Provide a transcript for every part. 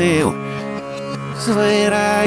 get you. Swear I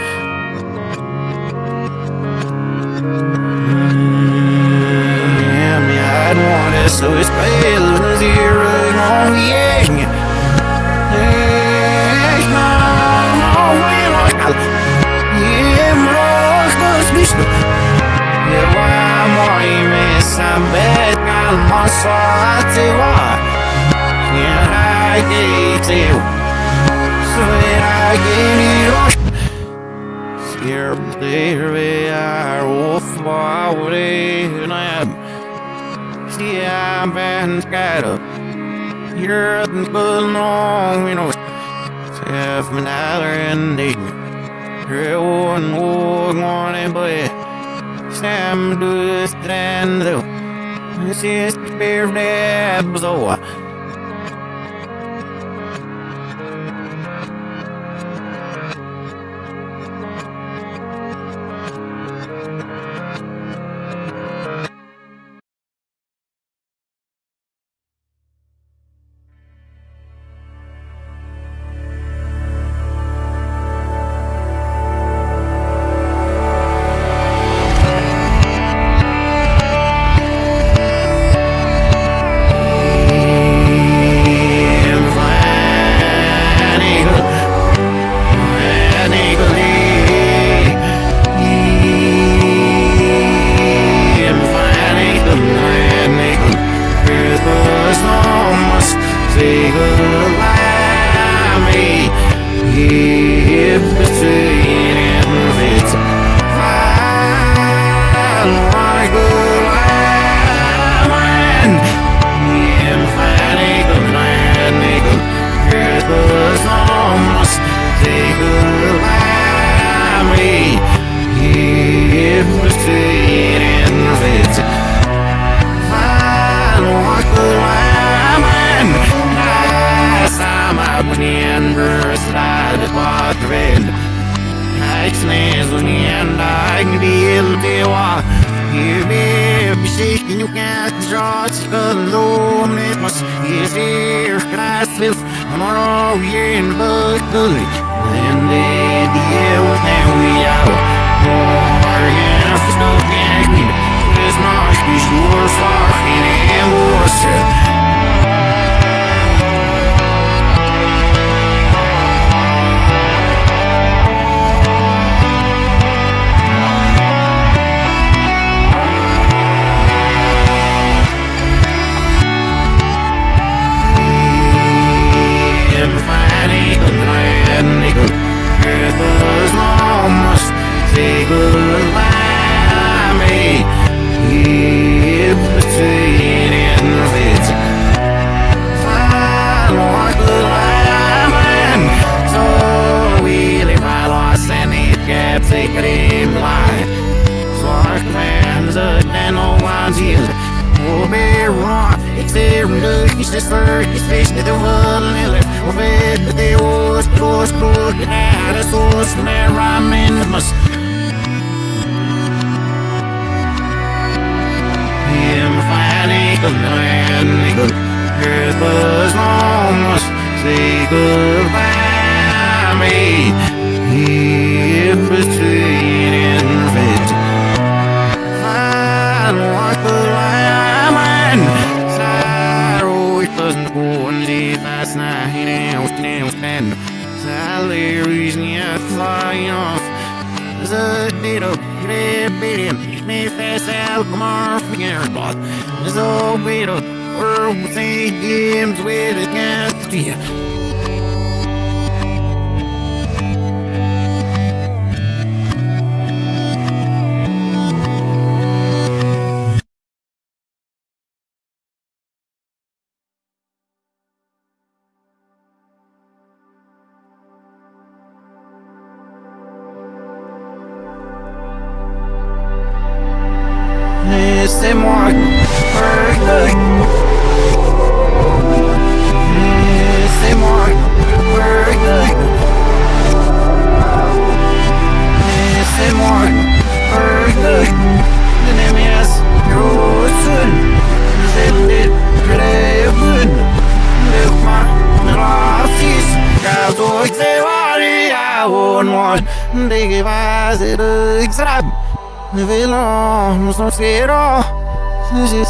I get you. Swear I get you. Scared there we are, wolf, forward, and I'm. See, I'm been scattered. You're the good long, you know. Self, my dollar, and You're one, one, one, boy. Sam du stränder Sist blev det så Och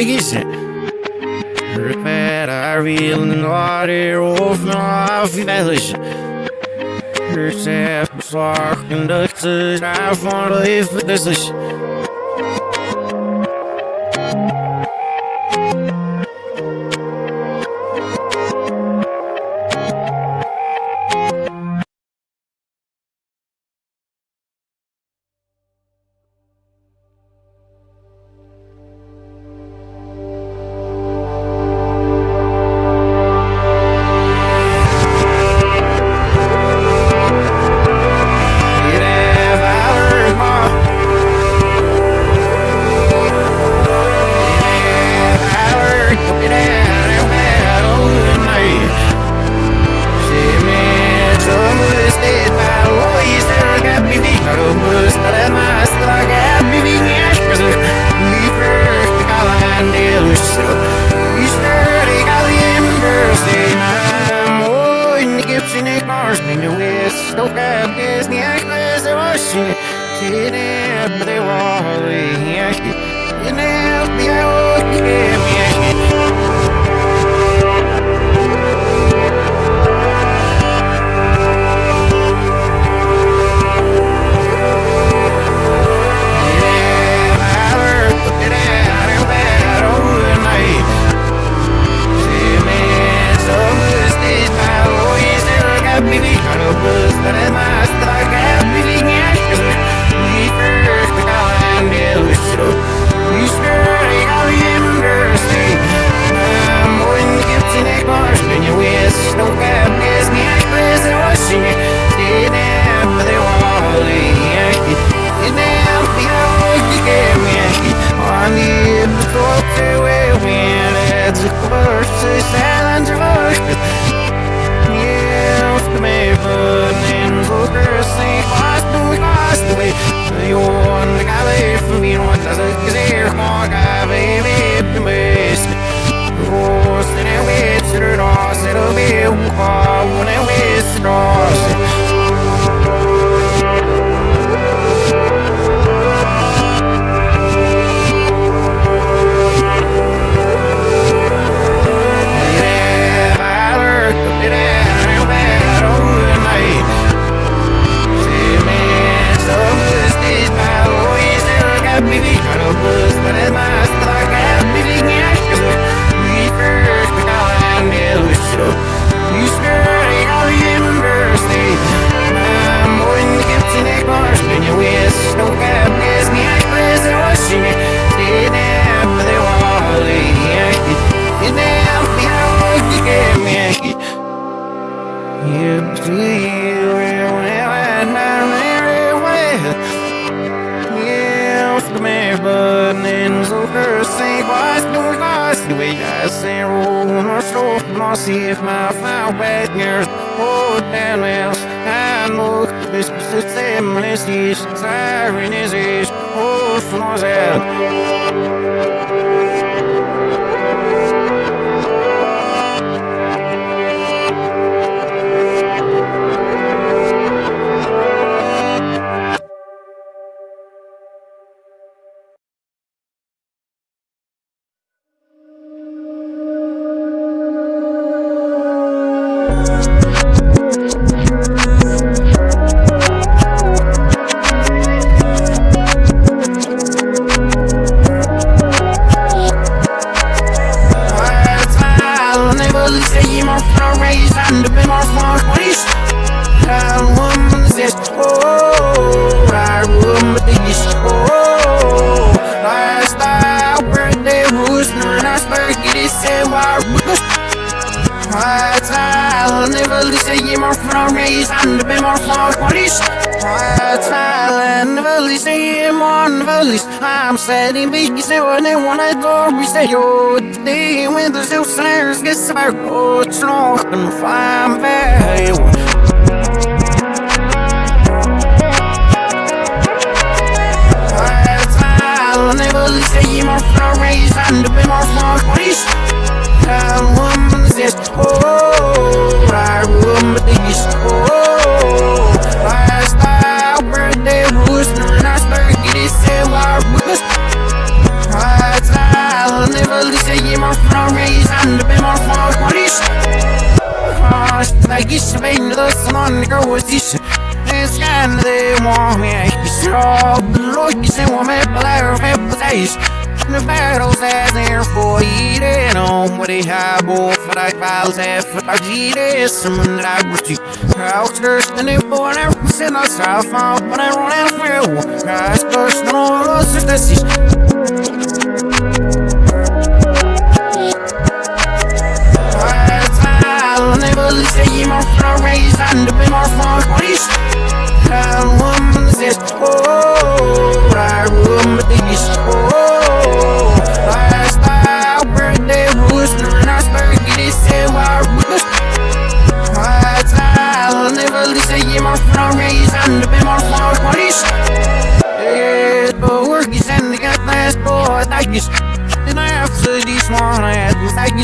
Eisen. Repara Villenore of North Village. Herself, Sark, conducted, I want to live this. this.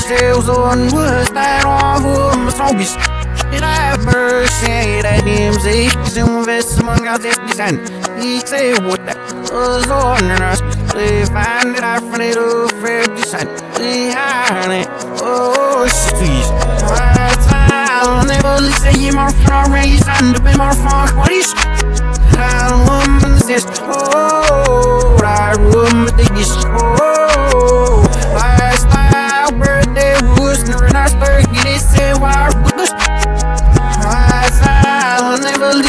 Zelzon was that awful misogynist. And I have mercy that DMZ investment got this design. He say what that was on us. They find that I find it a fair design. Behind it, oh, she's I'll never listen to more for a reason to be more fun. What is I? Oh, I woman this. Oh.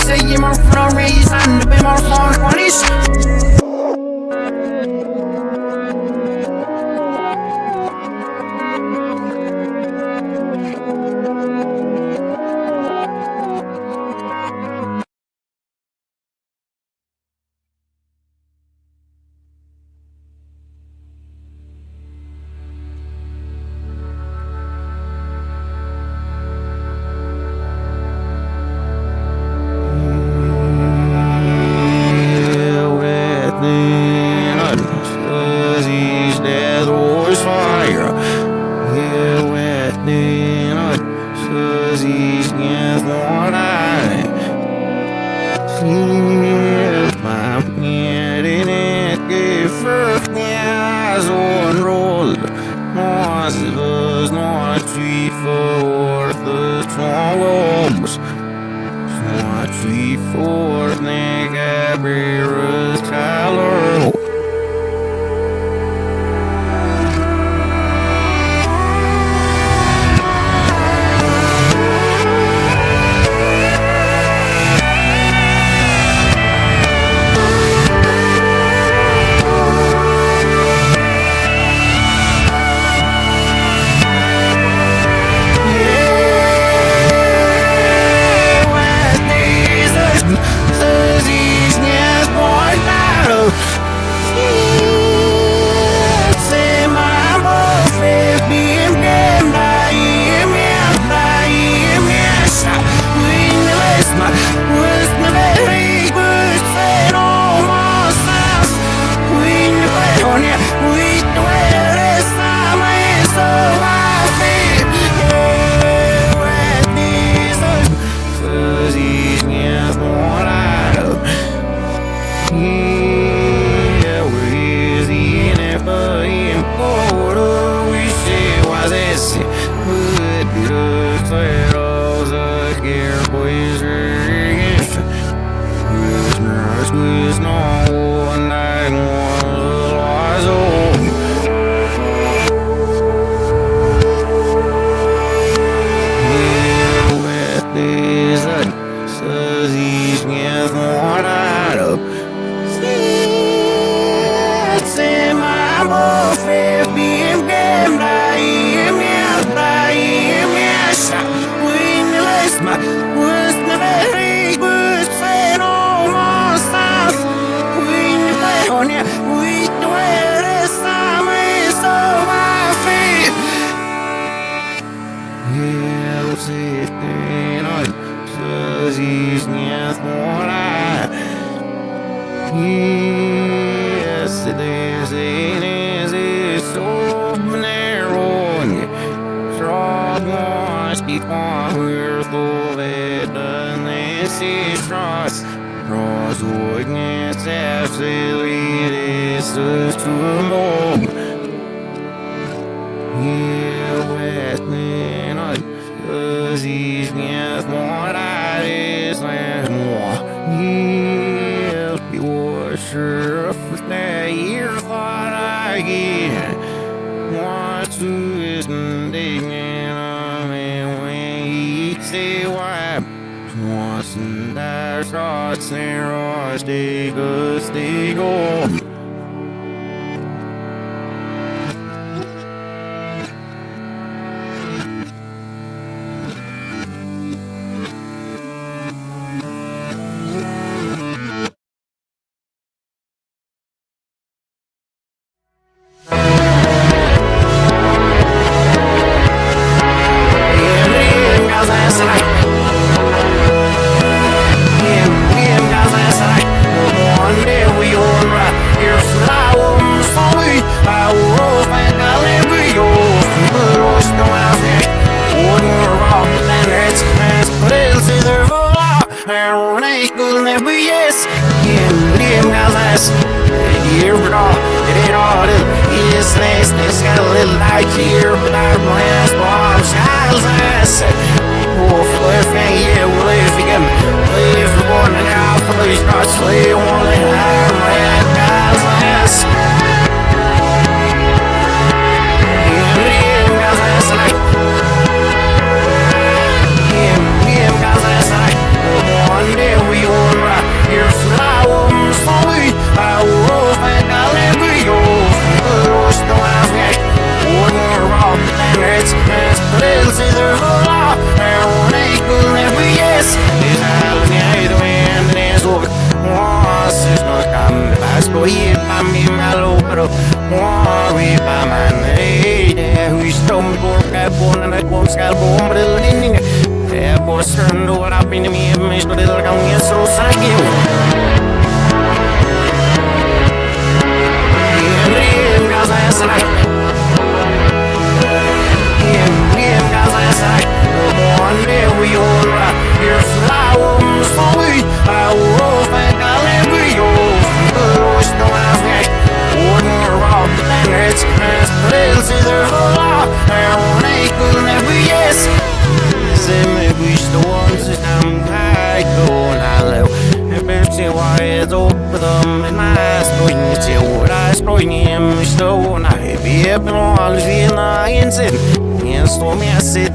say you my front range, I'm my on this.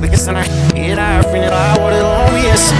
Vilket sen är det här för ni där var det obvious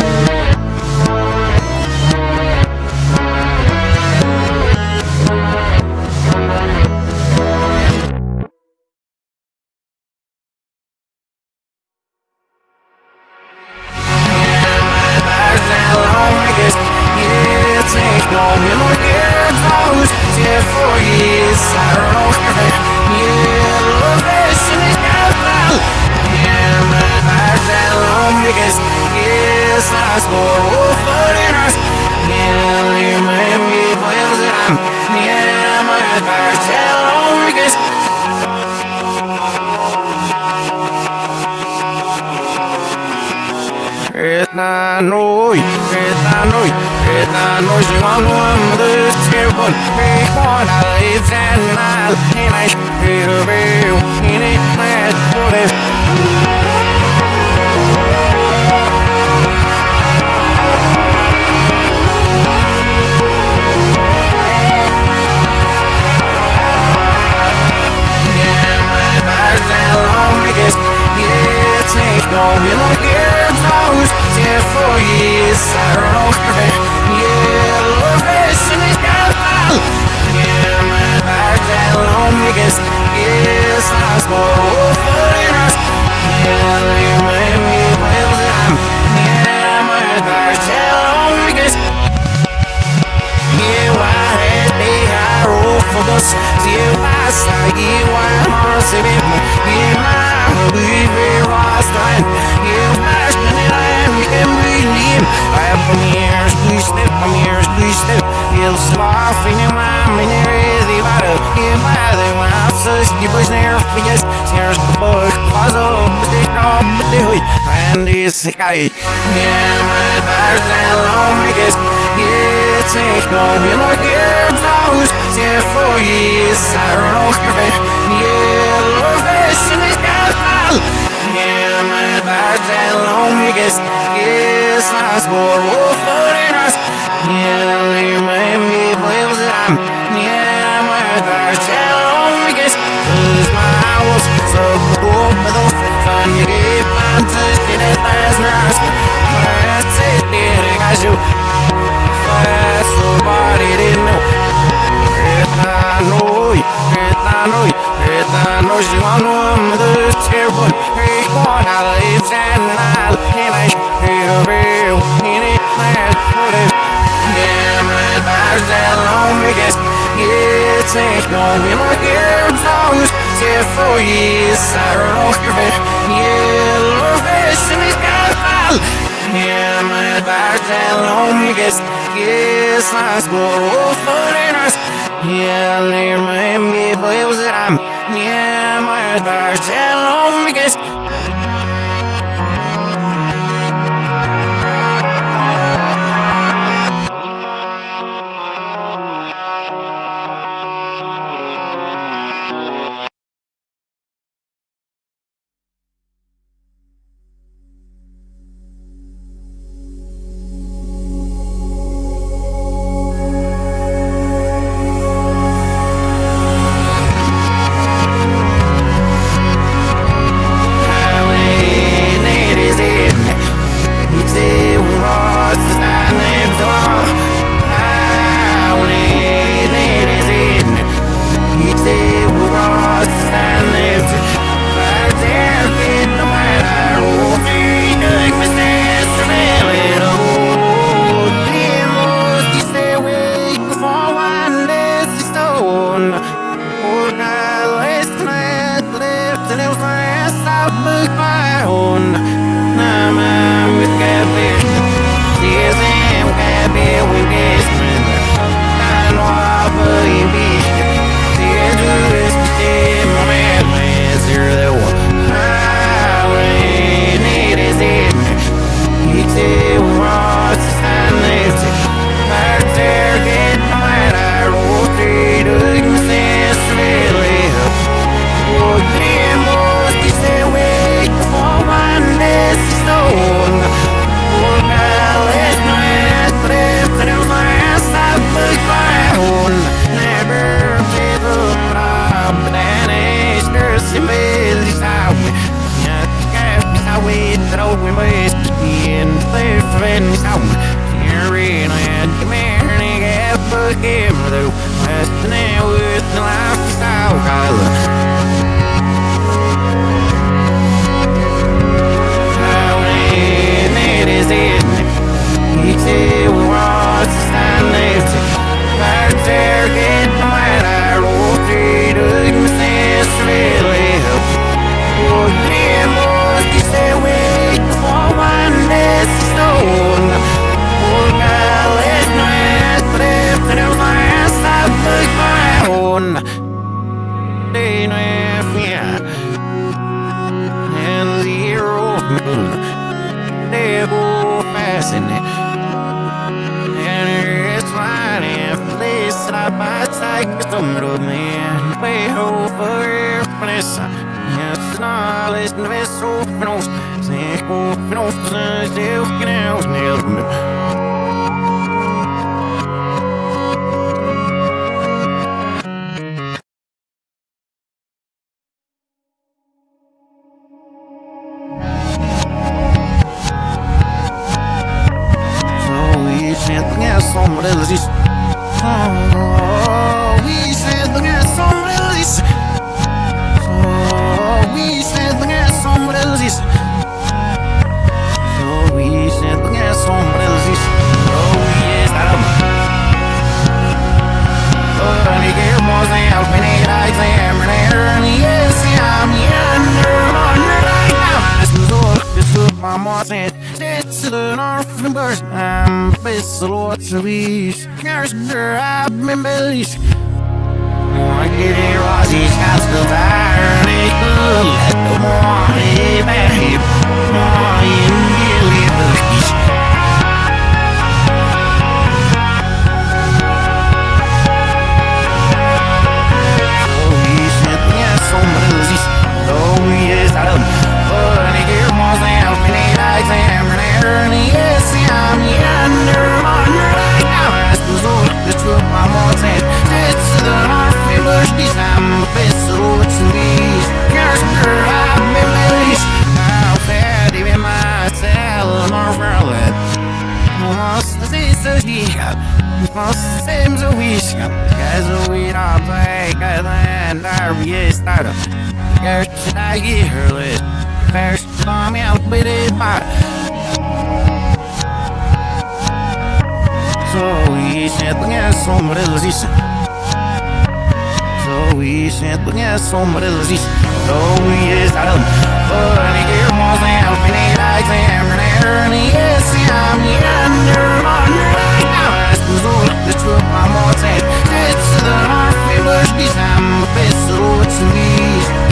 Oh y Zoe is. Adam Honey, it was him, and he likes him, and he is him Yonder, under, now es tu sol, the truth, my It's the heart, famous, this I'm a vessel, it's me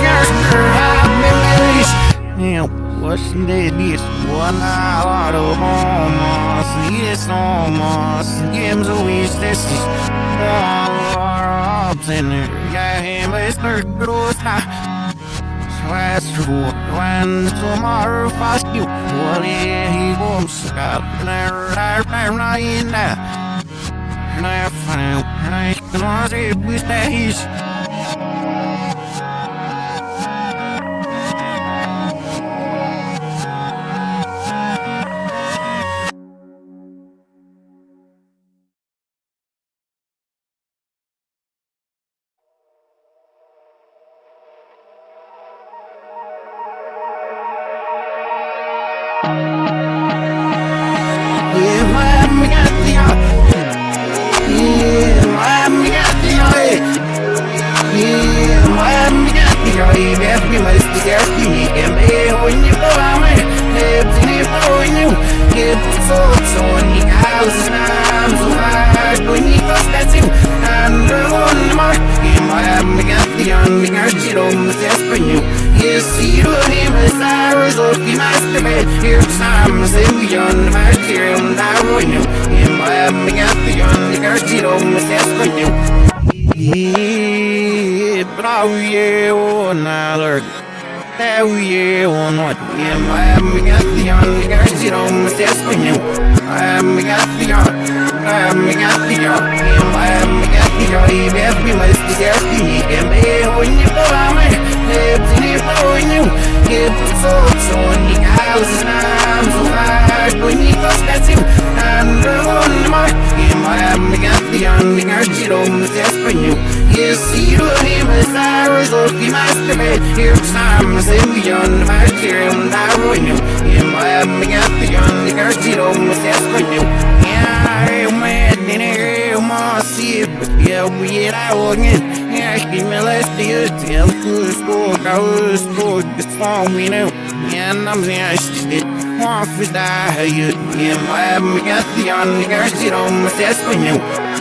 Yonder, I'm in village Now, what's the this? What I of almost, yes, almost. Games of wish, this is all our the gross Sweats when tomorrow fast you Well, yeah, he won't stop Never, never, not in there And I found I can it with days you.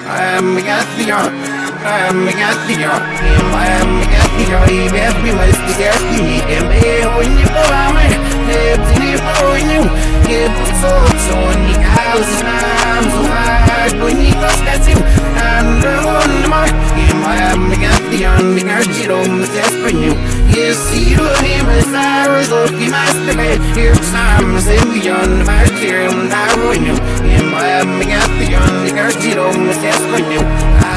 I'm Gathia. I'm Gathia. I'm Gathia. Yes, we must be Gathia. And they own you for me. They own you. Give us all so many thousand arms. So hard when you cross that team. And the one more. I'm Gathia. I'm Gathia. I'm Gathia. Yes, you him as I am looking masturbate. Here's time, say we on my chair and I ruin you. Maiaminha tirou o acesso, perdeu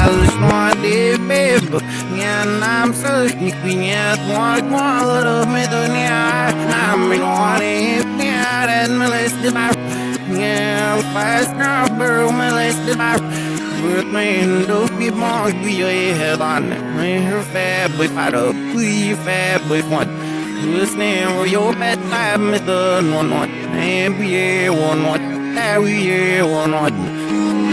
Alles maar die bibbe Minha naam zeg niet Minha twaalf kwaler of met een jaar Naam in oare hip jaar En me lees de maar Minha alfaas knapper Om me lees de maar Wordt me in de opie mag Wie je het aan Mijn fabboy vader Goeie fabboy vond Listening for your bad vibe, Mr. No Not, NBA 1 Not yeah, yeah, one, one.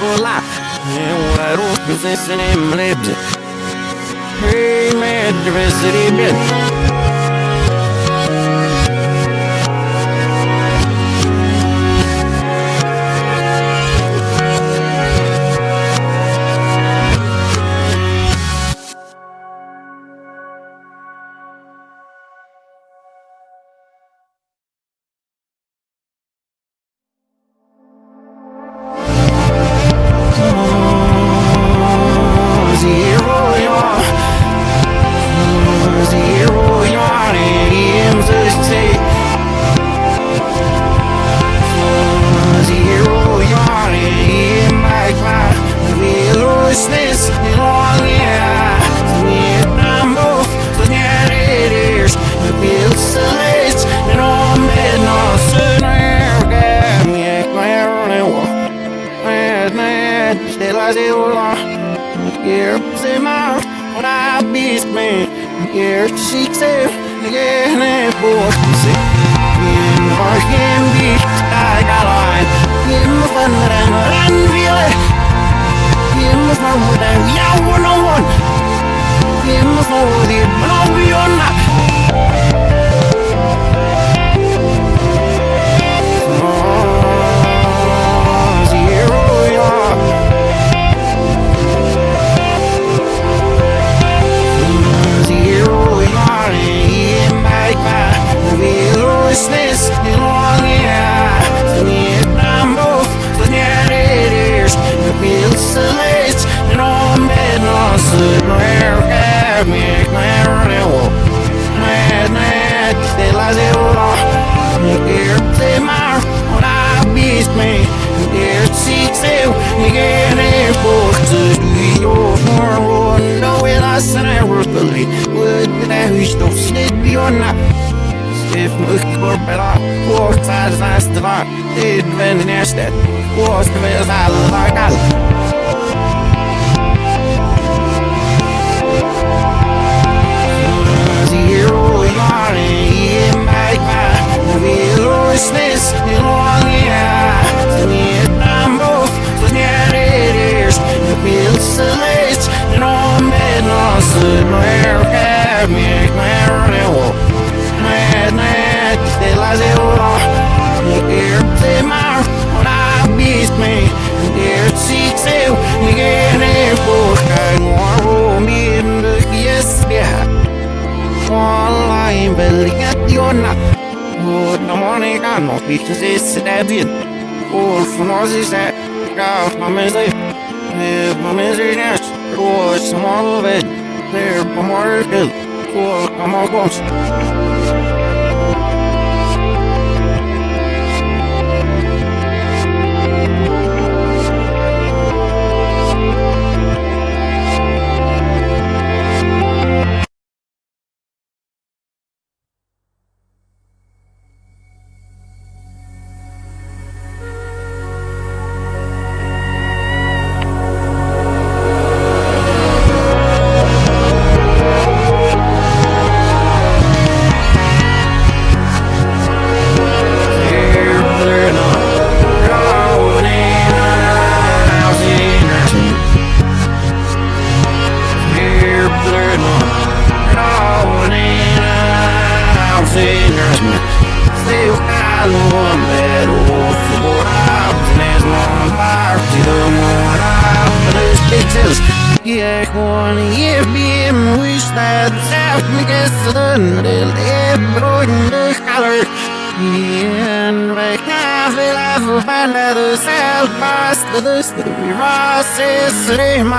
vont là. Et on va tous pousser sur les bleds. Hey man, diversity bitch.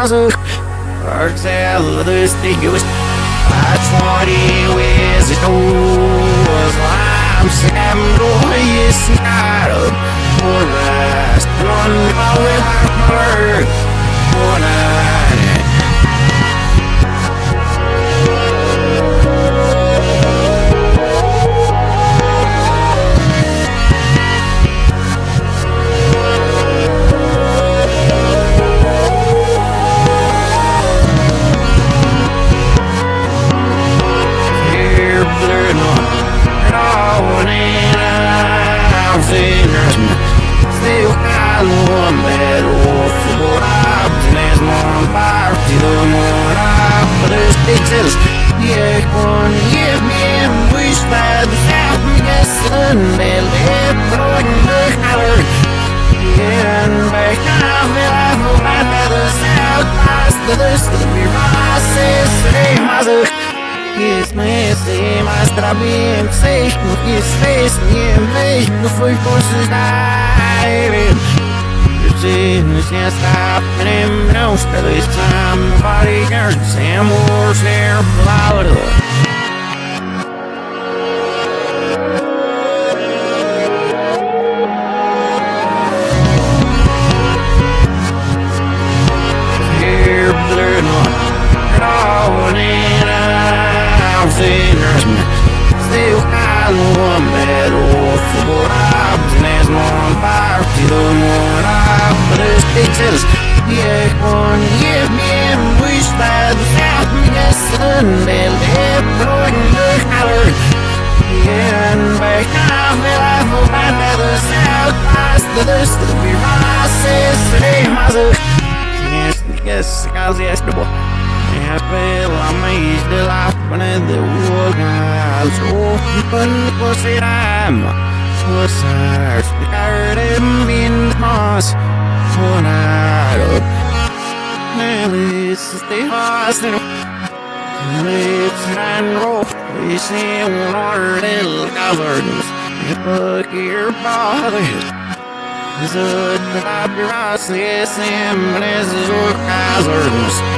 thousand. Hurts out of this thing it was i'm standing Noyes not a poor with seen Still I don't want that awful life There's more fire, still more life But it's pictures, yeah, one give me a wish that was happiness And they'll live throwing the color Yeah, and back I feel I feel my feathers out My feathers, let me rise and save myself his messy Muestra bien safe With his face in me No fui forces diving Your me, can't stop And him knows that this time Body guards and wars near Florida selam Susar Derdimin has Sonar Nelis de hasen Litran roh Isim nordel caverns Look your bodies Zod Abras Isim Nezur caverns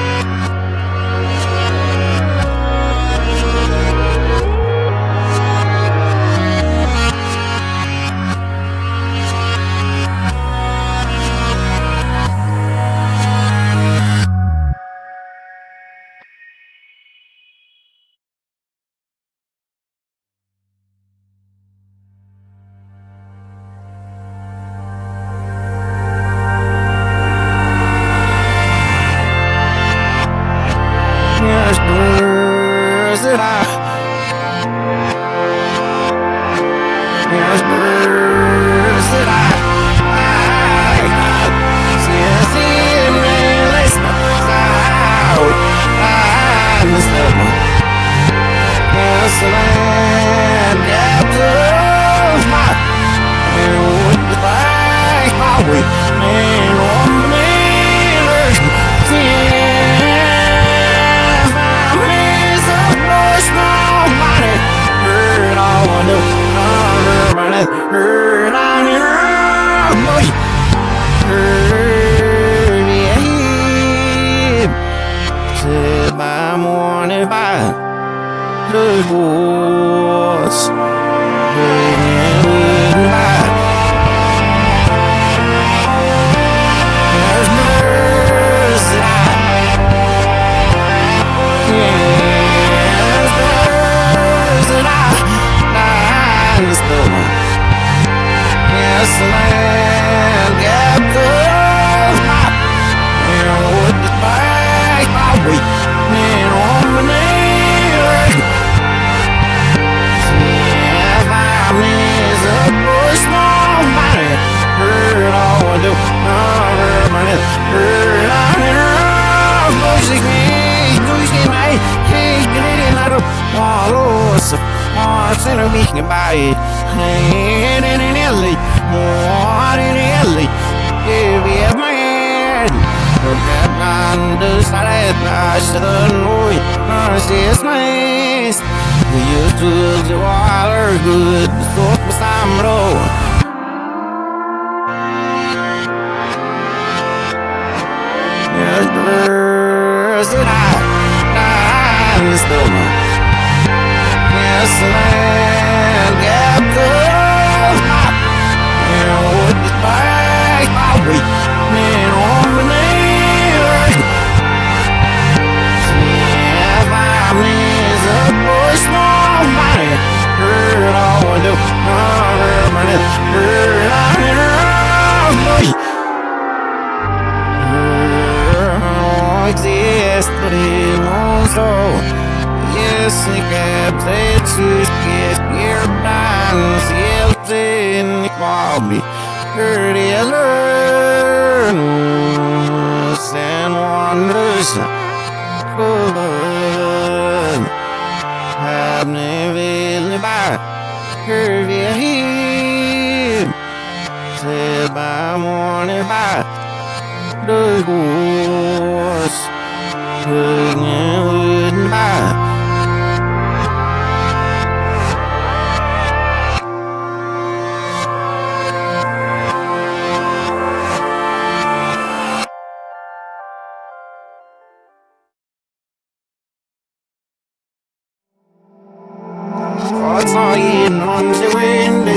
Hearts are in on the wind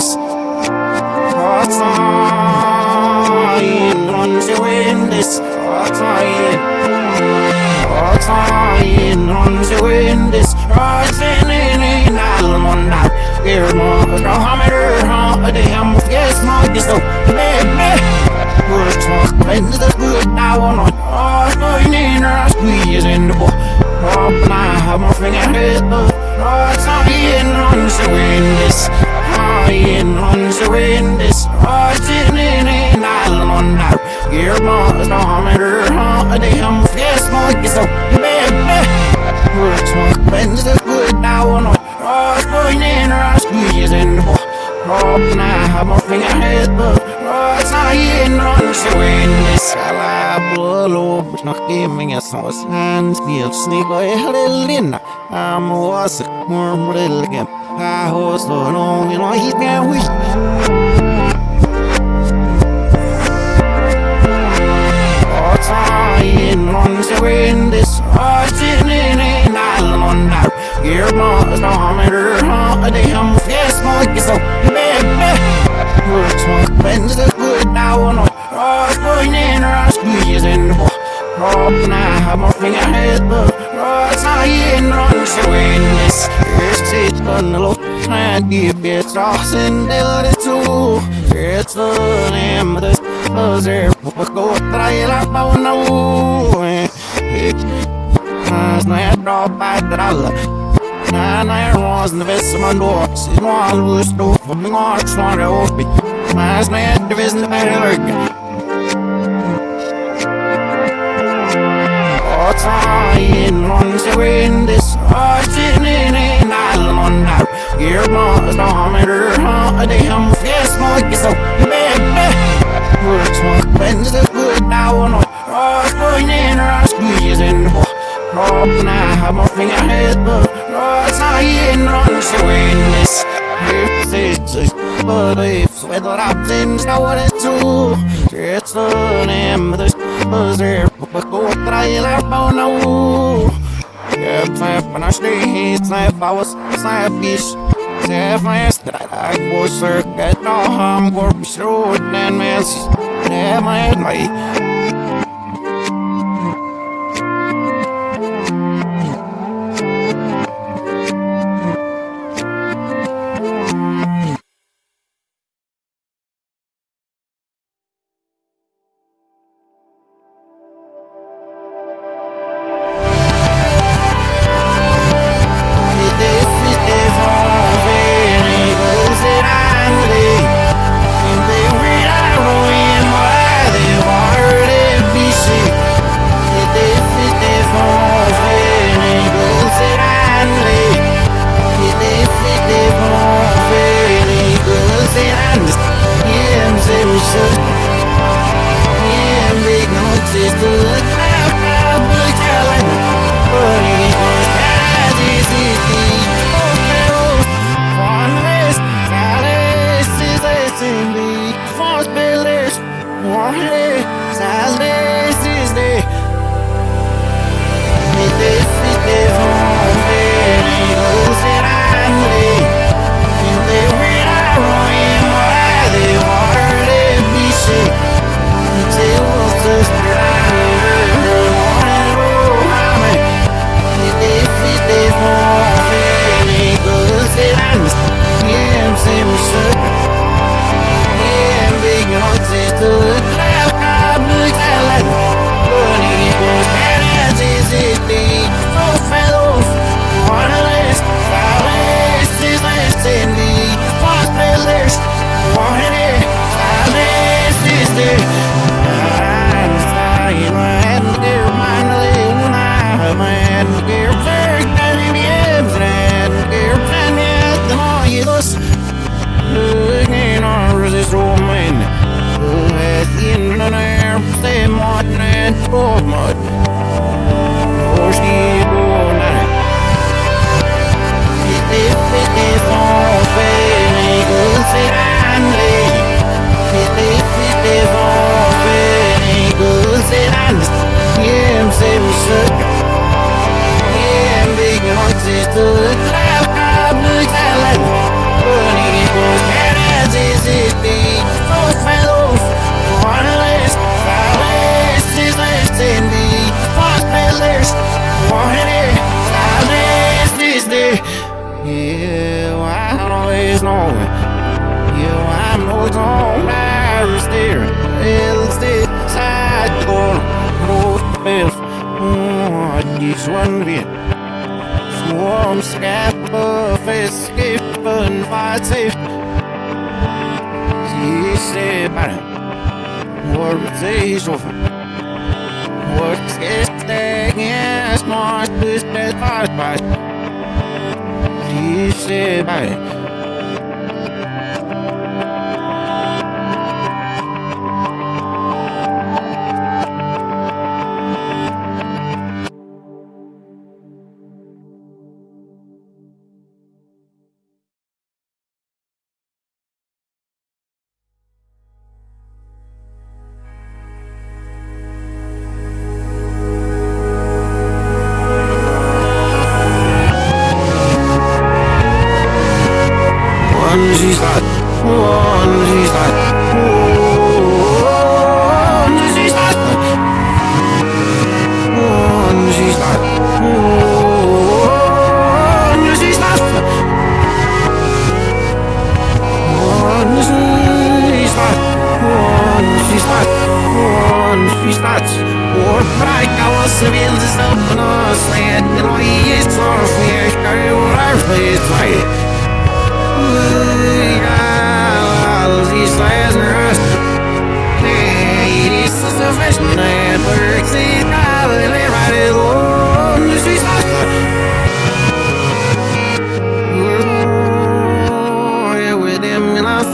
Hearts are in on the wind Hearts are in. Hearts are in on the wind Hearts in in in Alm on that Ear mo Dra the ha Det hem och gäst mo Det stå Nej nej Good talk Friends that's good now on Hearts going in our squeeze in the ball Pop my finger hit the Partying on the wind this. Partying on the wind this. Partying in an island on now. Your mom's Damn, yes, more so Man, man. Works one Bends the good now on Ross boy in her Squeezing now, I'm a finger head, but I'm not Скала полуб, но ты меня снова снес Нет, снега и хрелина А the in an island on my I wanna rock, boy, then rock, squeeze in the book. Rock, now I have my finger in his book. Rock, now he ain't running, so in this. It's it, on the look, and be a bit lost in the tool. It's the name of this buzzer. Go, try it out, I wanna woo. It's not a drop by the dollar. Nej, nej, rasande vässar man då Sin valrus då, för min arts var det uppe Mas man, there isn't een eigenlijk. What's lying on the wind is watching in an island now. Your mom's on her holiday, I'm fierce, my so man, Works one friends is good now, oh, and I'm going in, I'm squeezing the ball. Rock now, my finger head, but rock's not in on the This is. It's a belief. I'm in what it's to. It's the name of the buzzer But go try it out now? Yeah, snap when I stay Snap I was snap fish Snap fast that I go circuit No harm go be sure and Snap my light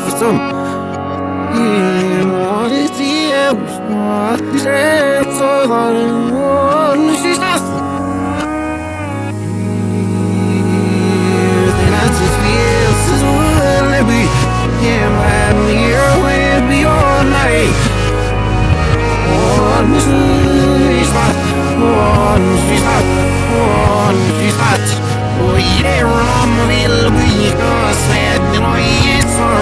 For some Yeah, what is the else? What is it? So that it won't see us Then I just feel so will be Yeah, man, here will be all night. One, she's hot One, she's hot One, she's hot Oh yeah, I'm a little bit I know you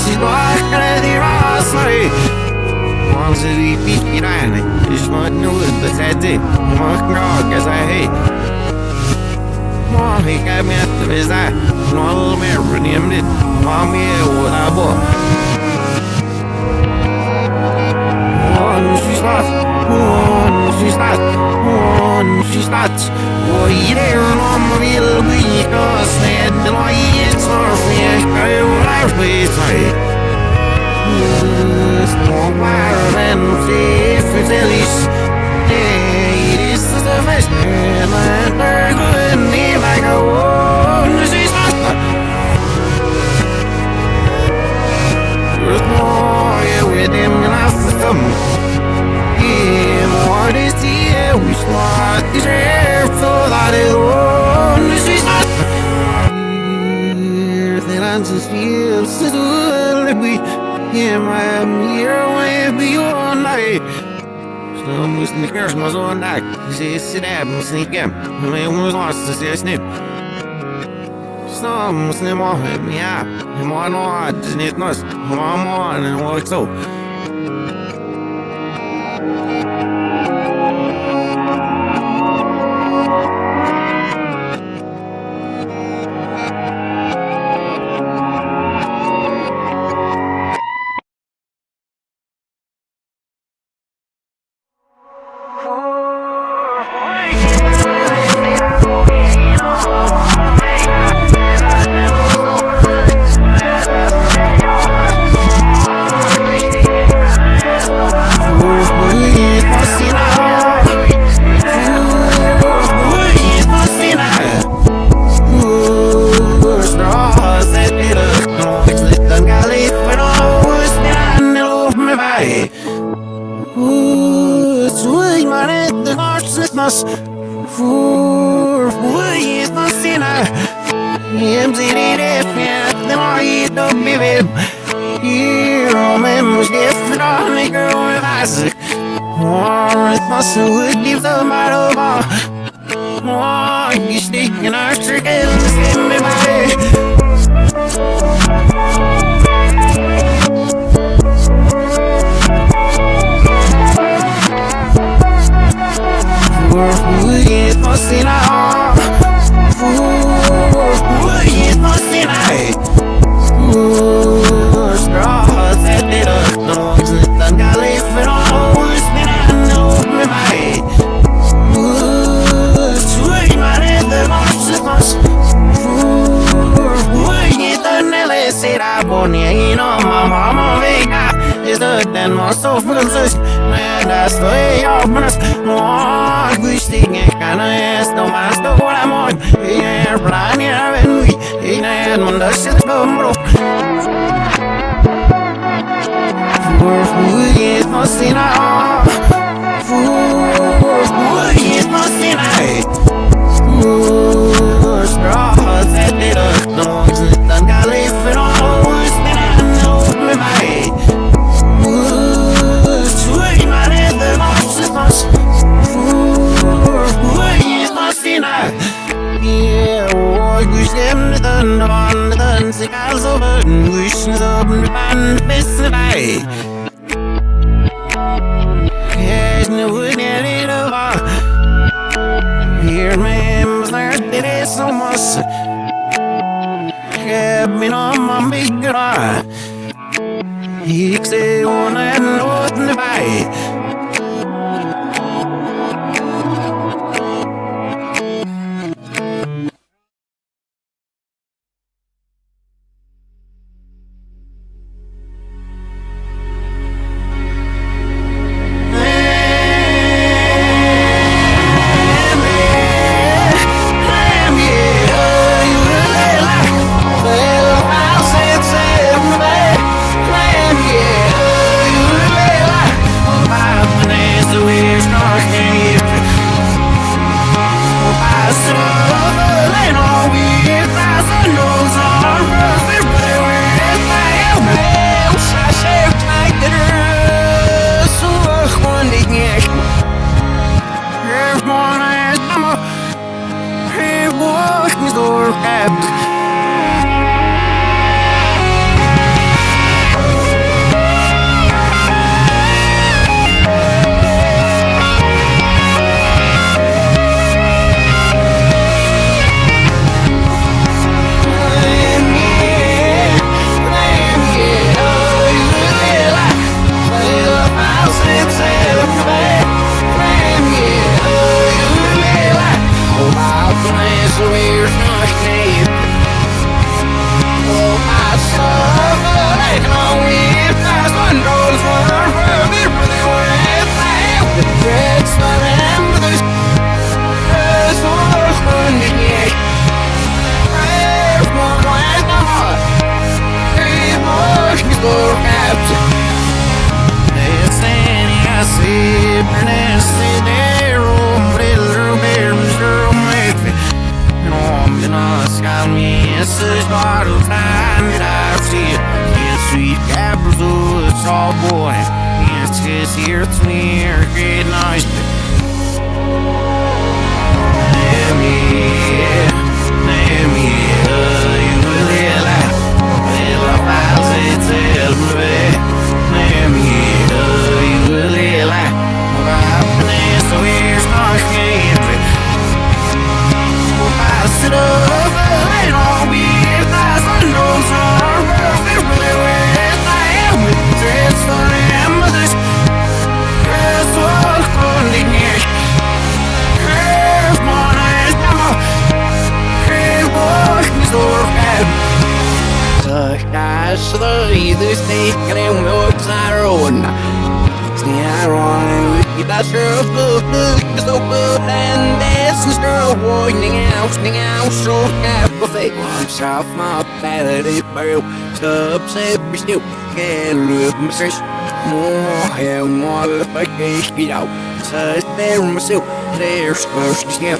si lahe di عصري منظري في جناني جسم نور بخدي مكراك زهي ماهي كامية بزاه نوال ميرن يمنت مامي وابو One, she's not Unnskyld unnskyld Og gjennom vil byka sted Løyet står fjerka jo der på seg Står verden til fortellis Det er disse som først Lønner grunn i vega Unnskyld Nå er vi dem glass som bien parecía Wismat y ser toda de donde se está Then I just feel so good we Him I am here way beyond night Что мы с них не можем так Здесь себя мы с никем Мы можем здесь нет Что мы с ним можем я Ему оно отнеслось Ему оно отнеслось hear it's near great noise. Hear me, Каждый из них кремлется рун С нейроной Даже в зубах this is girl warning out now so everything once off my vanity brew Subs every snoop can live my search More and more if I can't get out Says there myself, there's first step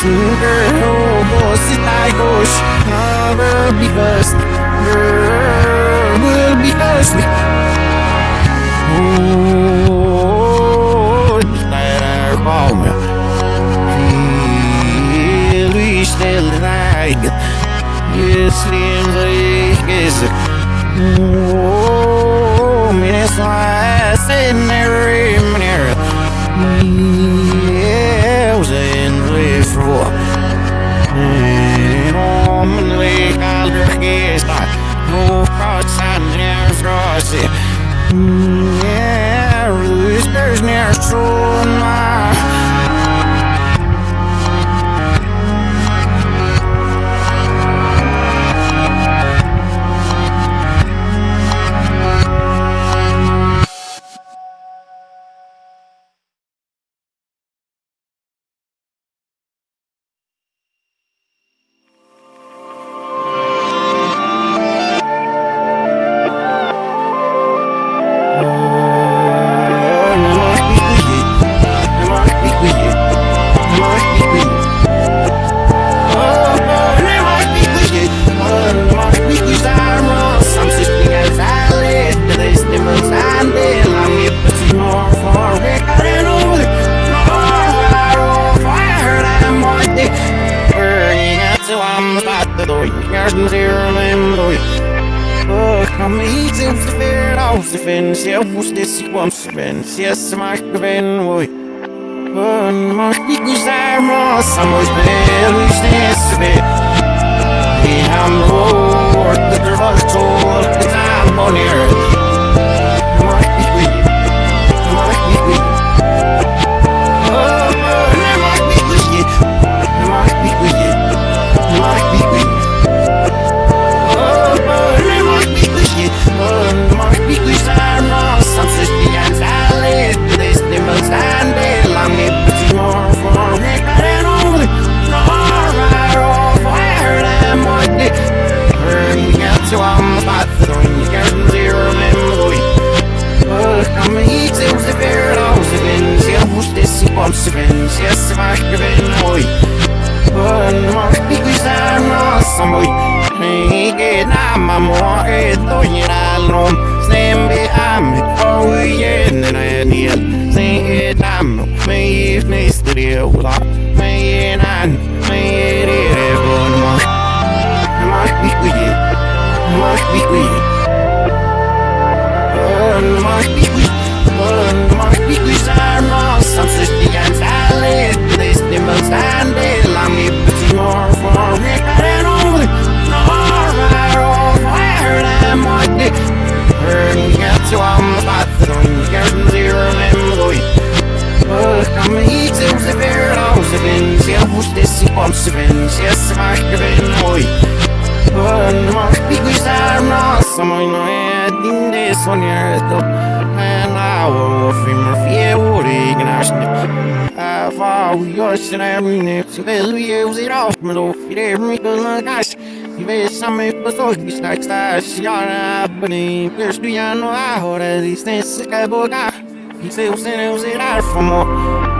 Superhomos tayos Never be first Girl will be first Oh, Ooh, that I wrong We still lying Если врегез Oh, мне слайс in the Yeah, space near shore. I yours and every next will use it off me though it every good gosh you may some me but so you start start shara bani there's do you know how that these things. I boga he say was in it was it out for more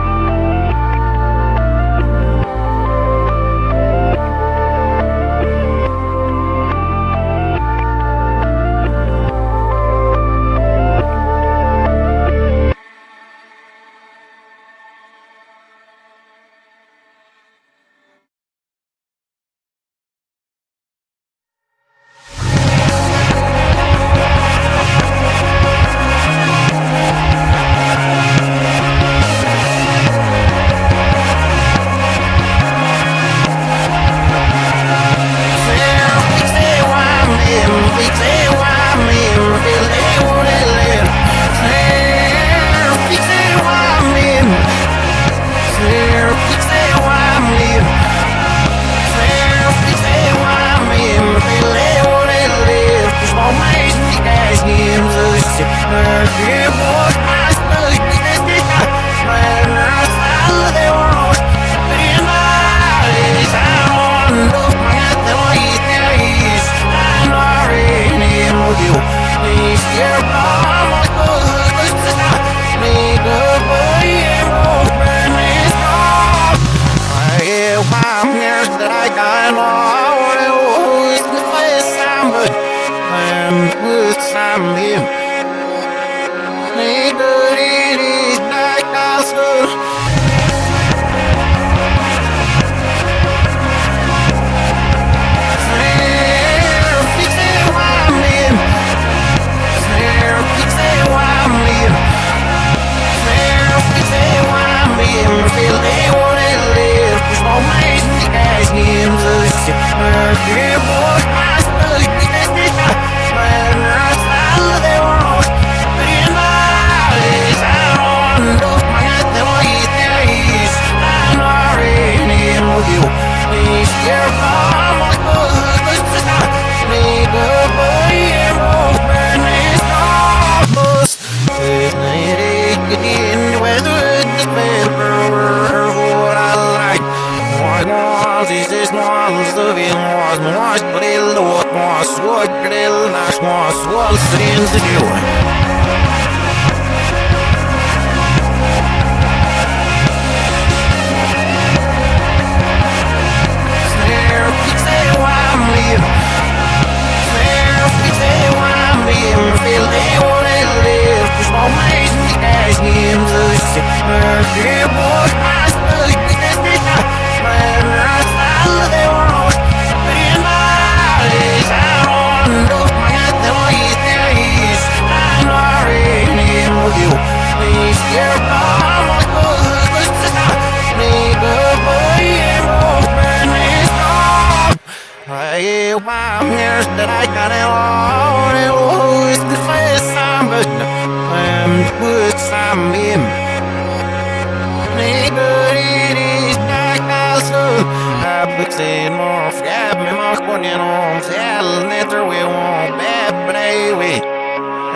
we morgen Skrev be marsjbånd gjennom sjelene tror jeg var bebreivi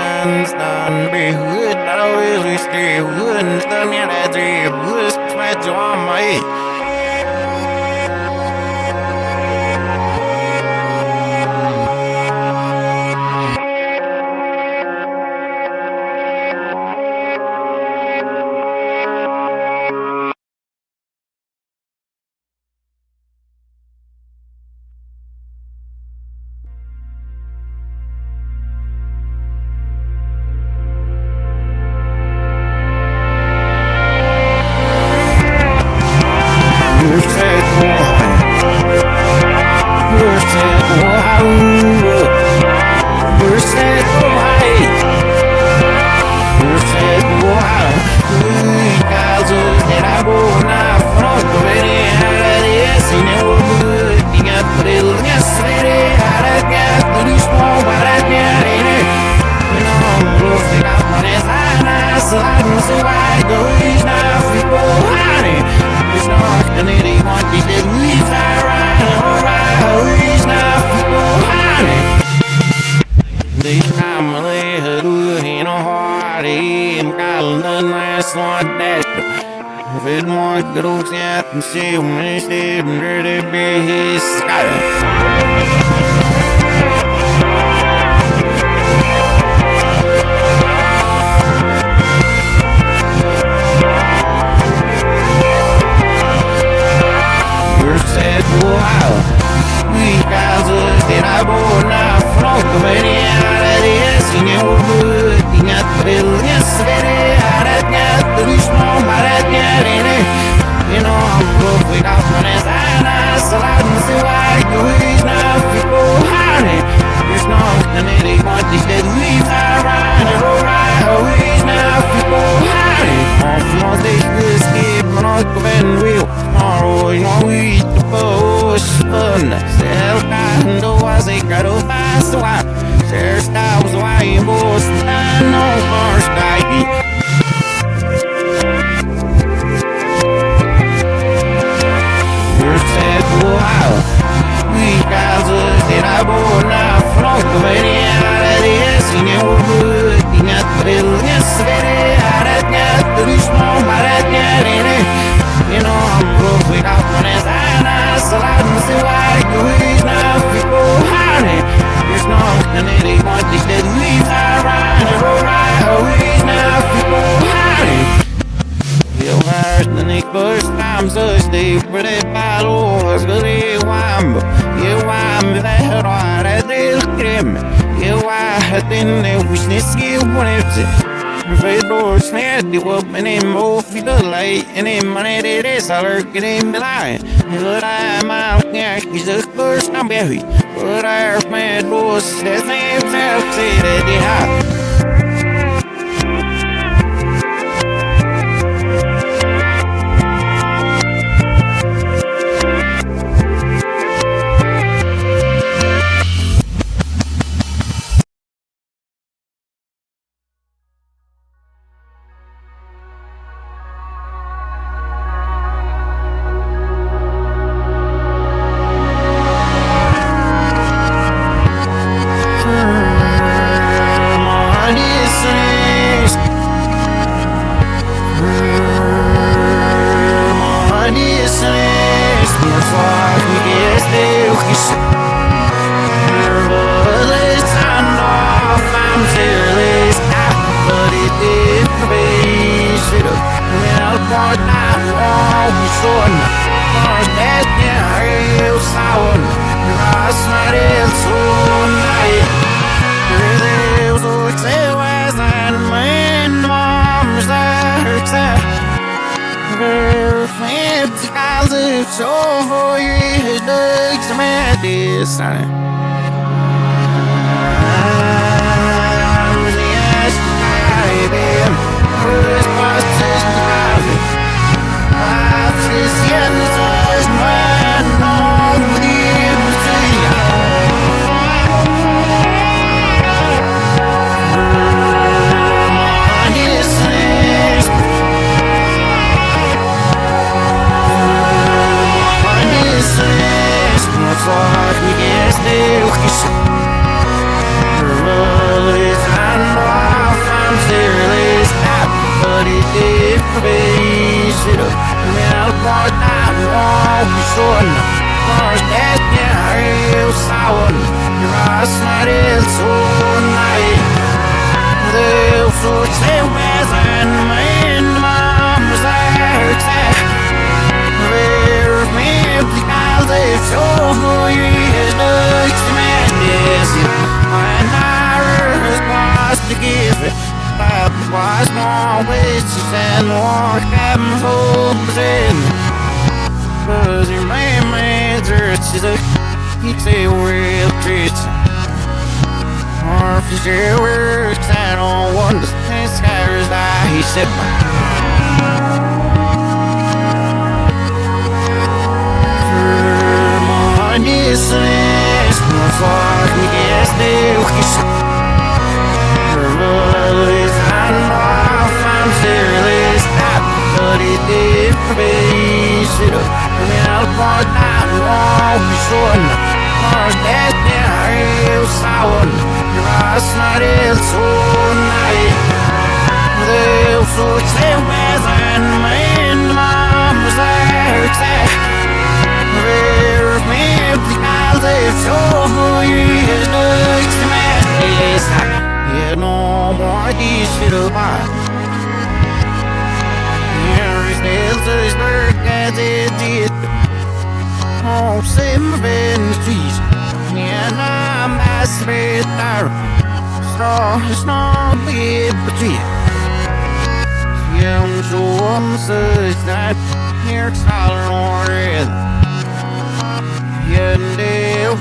En stund blir we're not Hun stund gjør det driv Hust med drama my.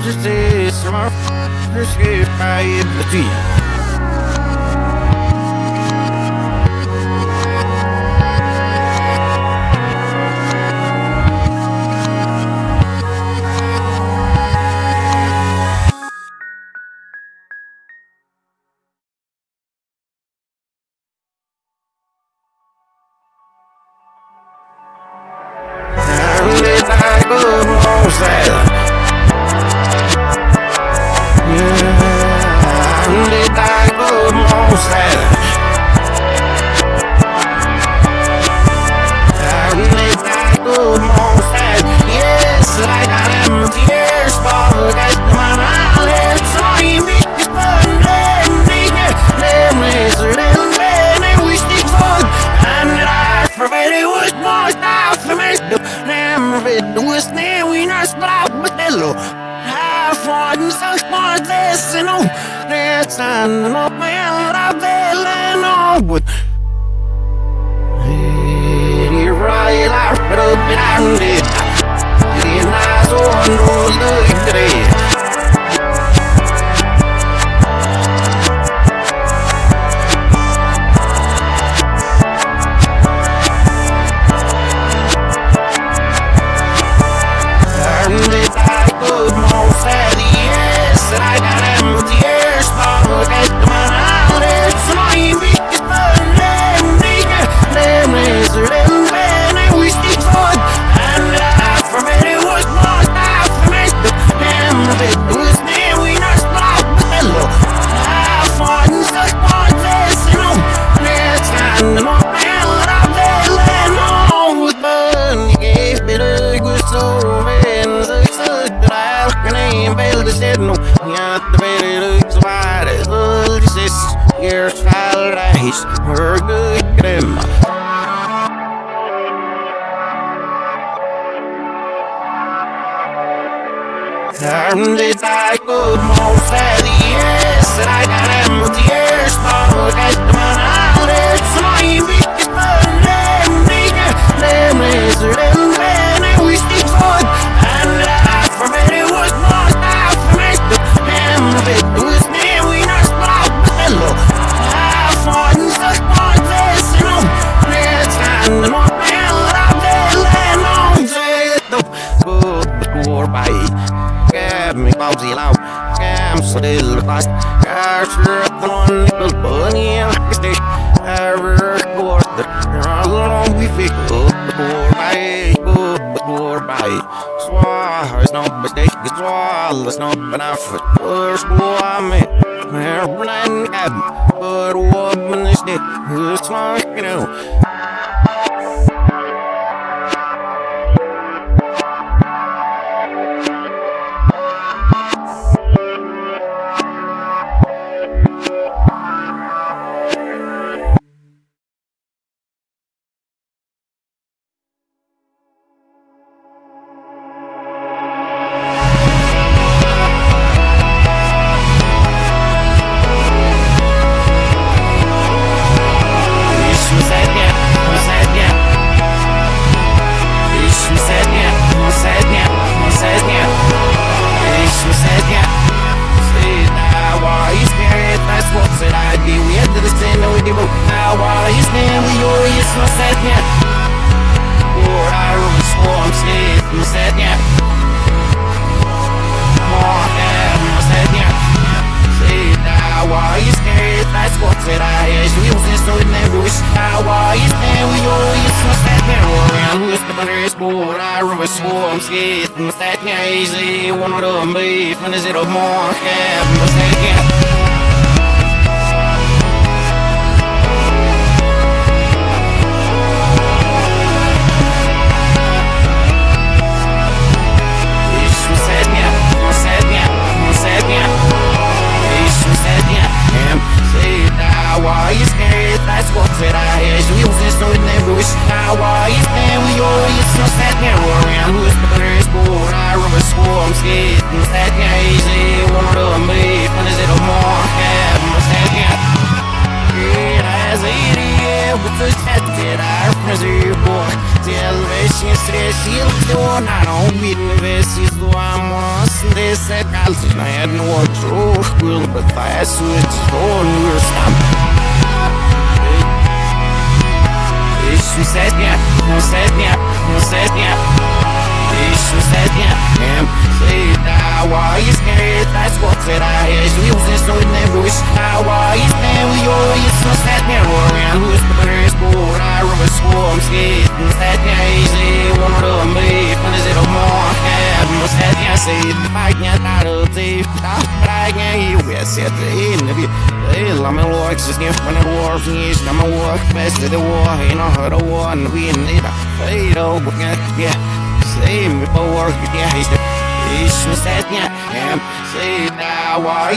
Just say some. Let's get tree.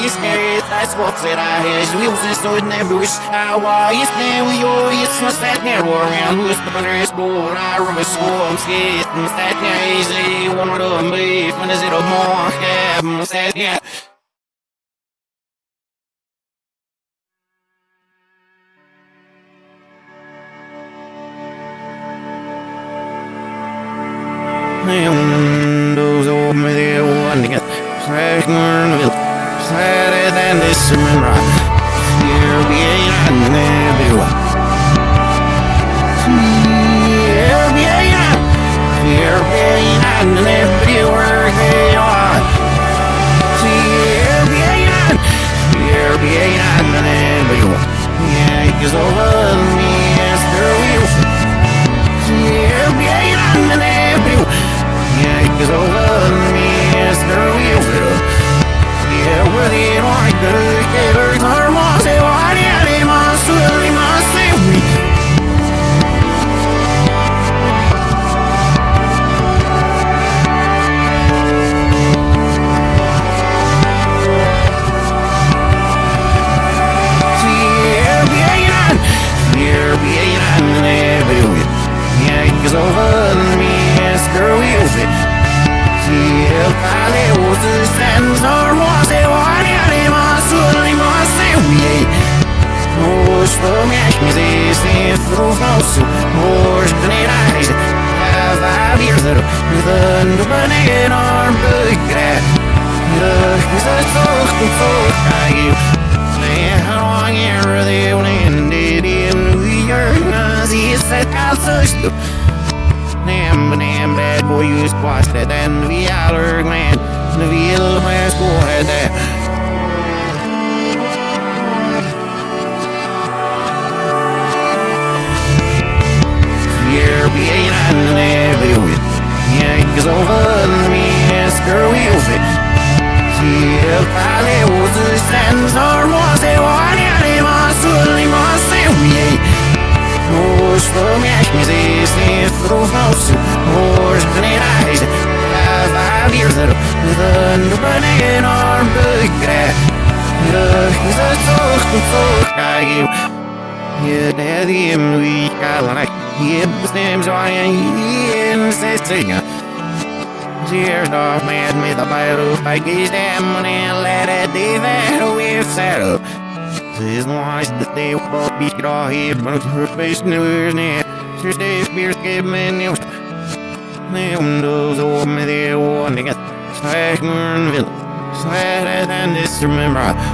always there That's what that I had. We was in so never wish I always there We always was that there War around was the first board I remember so I'm scared. And that there is one of the beef When is a more. Cabin That I get them money and let it be that we're settled. This lies the day will be all here, but her face new year's near. Tuesday, beers give me news. who windows me, they warning us. Slack, we're in the village. Slack, and.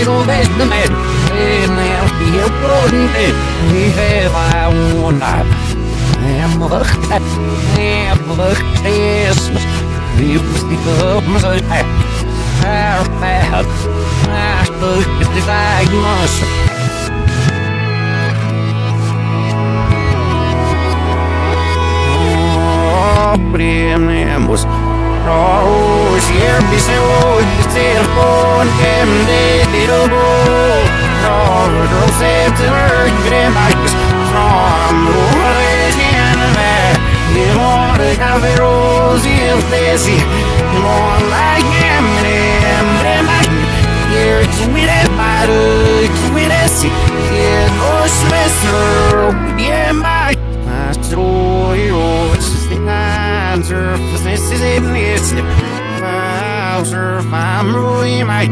Little best the man Ég brúndi í hefa úna Emlögt, emlögt Christmas Lífst í gömum svo Her bad Ætlögt í Raus, hjälp i sol, telefon, hemlig och bok Raus, de sätter högre mark Området järnväg, det var det kaffe ros, helt desi Måla jämre mark, ger kvinne mark, kvinne si Ger oss väster, ger mark, att tro i år for this is even it's Wowser, I'm ruining my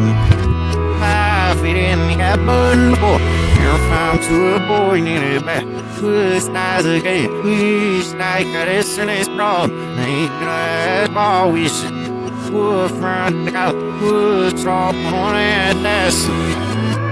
feeding me up on the boy. You're found to a boy in a back. Who's not a gay? Who's like a is wrong. Ain't gonna always. Who's front out? Who's drop on it? That's.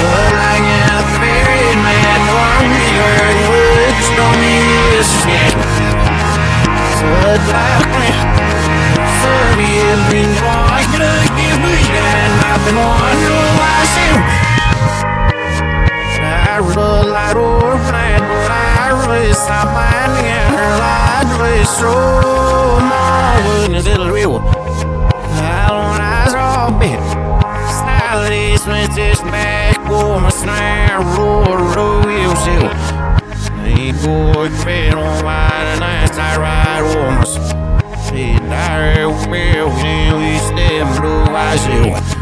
Well, I get buried, man One year, which don't mean this shit Such like me Serbian, been like to give me And I've been on last I relied or plan, but I really stopped minding and her lied really so more when it'll real. I don't eyes all bit. Style these this back for my snare, roar, you see. Hey, boy, bed on wide and I ride almost. Hey, dire, we we step blue, see.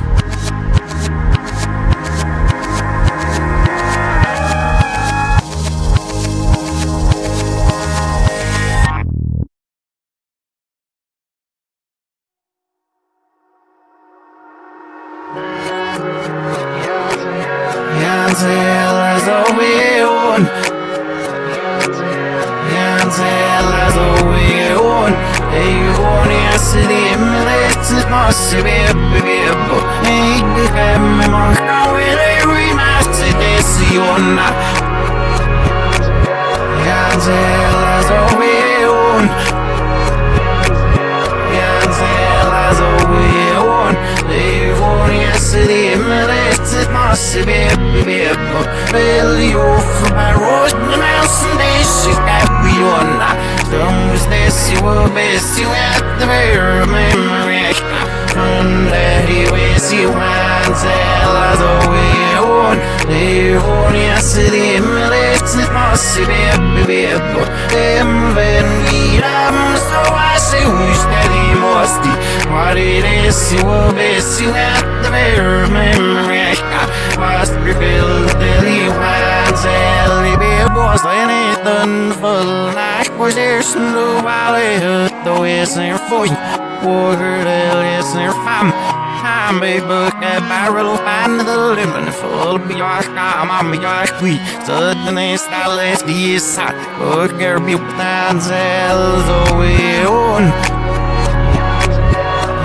People and zells away on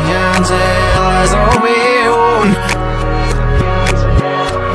Janzellas away on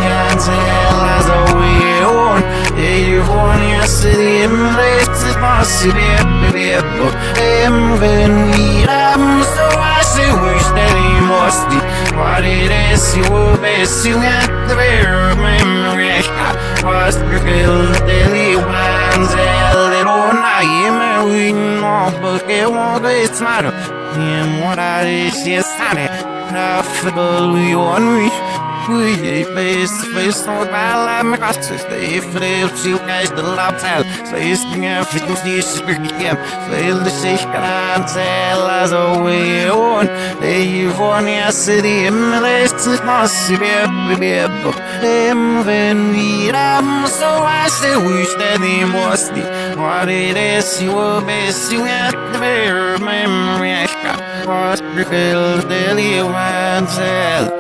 Janzellas away on Eion ja slimlet Masse bebbe bebbo Em veniram So I say wish that he must be What it is you will best You at the very memory I was filled daily ones A little night We know but it won't be smart And what I is yes honey Laughable we on me Face on bala me costa Stay frail till guys the lapsal Stay stinga fit to see spirkem Stay the sich kan tell away on They von ya city MLS Massi bebbe bebbe Dem ven viram So I say wish that he must be What it is you will best You at the very memory I got. Was filled daily one tell. Samsung